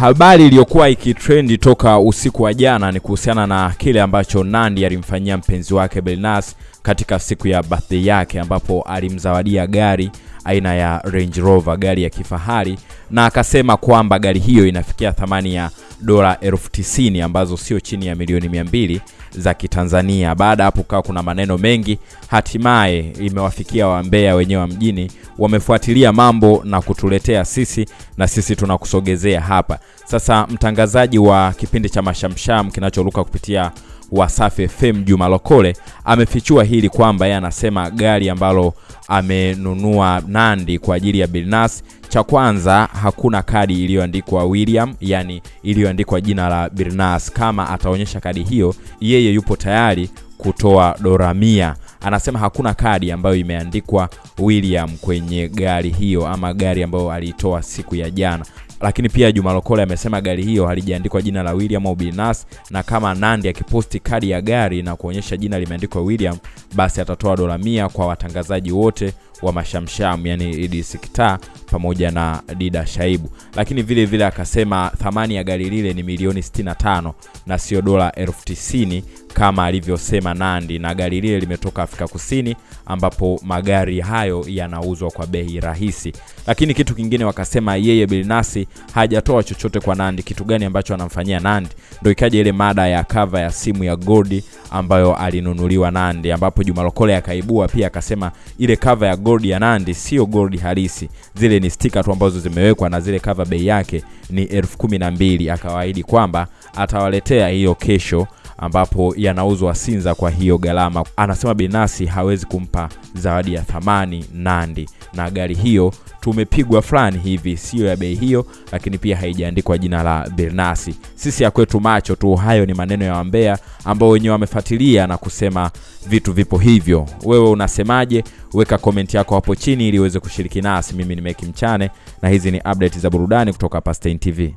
Habari iliyokuwa ikitrendi toka usiku wa jana ni kuhusiana na kile ambacho nandi alimfanyia mpenzi wake Billnass katika siku ya birthday yake, ambapo alimzawadia gari aina ya Range Rover, gari ya kifahari, na akasema kwamba gari hiyo inafikia thamani ya dola elfu tisini ambazo sio chini ya milioni mia mbili za Kitanzania. Baada hapo kawa kuna maneno mengi, hatimaye imewafikia wambea wenyewe wa mjini, wamefuatilia mambo na kutuletea sisi, na sisi tunakusogezea hapa sasa. Mtangazaji wa kipindi cha Mashamsham kinacholuka kupitia Wasafi FM Juma Lokole amefichua hili kwamba yeye anasema gari ambalo amenunua Nandi kwa ajili ya Bilnas, cha kwanza hakuna kadi iliyoandikwa William, yani iliyoandikwa jina la Bilnas. Kama ataonyesha kadi hiyo, yeye yupo tayari kutoa dola mia. Anasema hakuna kadi ambayo imeandikwa William kwenye gari hiyo ama gari ambayo aliitoa siku ya jana lakini pia Juma Lokole amesema gari hiyo halijaandikwa jina la William au Binas, na kama Nandi akiposti kadi ya gari na kuonyesha jina limeandikwa William, basi atatoa dola mia kwa watangazaji wote wa Mashamsham, yani Idi pamoja na Dida Shaibu. Lakini vile vile akasema thamani ya gari lile ni milioni 65 na sio dola elfu tisini kama alivyosema Nandi, na gari lile limetoka Afrika Kusini ambapo magari hayo yanauzwa kwa bei rahisi. Lakini kitu kingine wakasema yeye Bilnasi hajatoa chochote kwa Nandi, Kitu gani ambacho anamfanyia Nandi? Ndio ikaja ile mada ya kava ya simu ya Godi ambayo alinunuliwa Nandi, ambapo Juma Lokole akaibua pia akasema ile kava ya gold ya Nandi sio gold halisi, zile ni stika tu ambazo zimewekwa, na zile kava bei yake ni elfu kumi na mbili. Akawaahidi kwamba atawaletea hiyo kesho ambapo yanauzwa Sinza kwa hiyo gharama. Anasema binafsi hawezi kumpa zawadi ya thamani Nandi, na gari hiyo tumepigwa fulani hivi, siyo ya bei hiyo, lakini pia haijaandikwa jina la Bernasi. Sisi ya kwetu macho tu. Hayo ni maneno ya wambea ambao wenyewe wamefuatilia na kusema vitu vipo hivyo. Wewe unasemaje? Weka komenti yako hapo chini ili uweze kushiriki nasi. Mimi ni Meki Mchane na hizi ni update za burudani kutoka Pastain TV.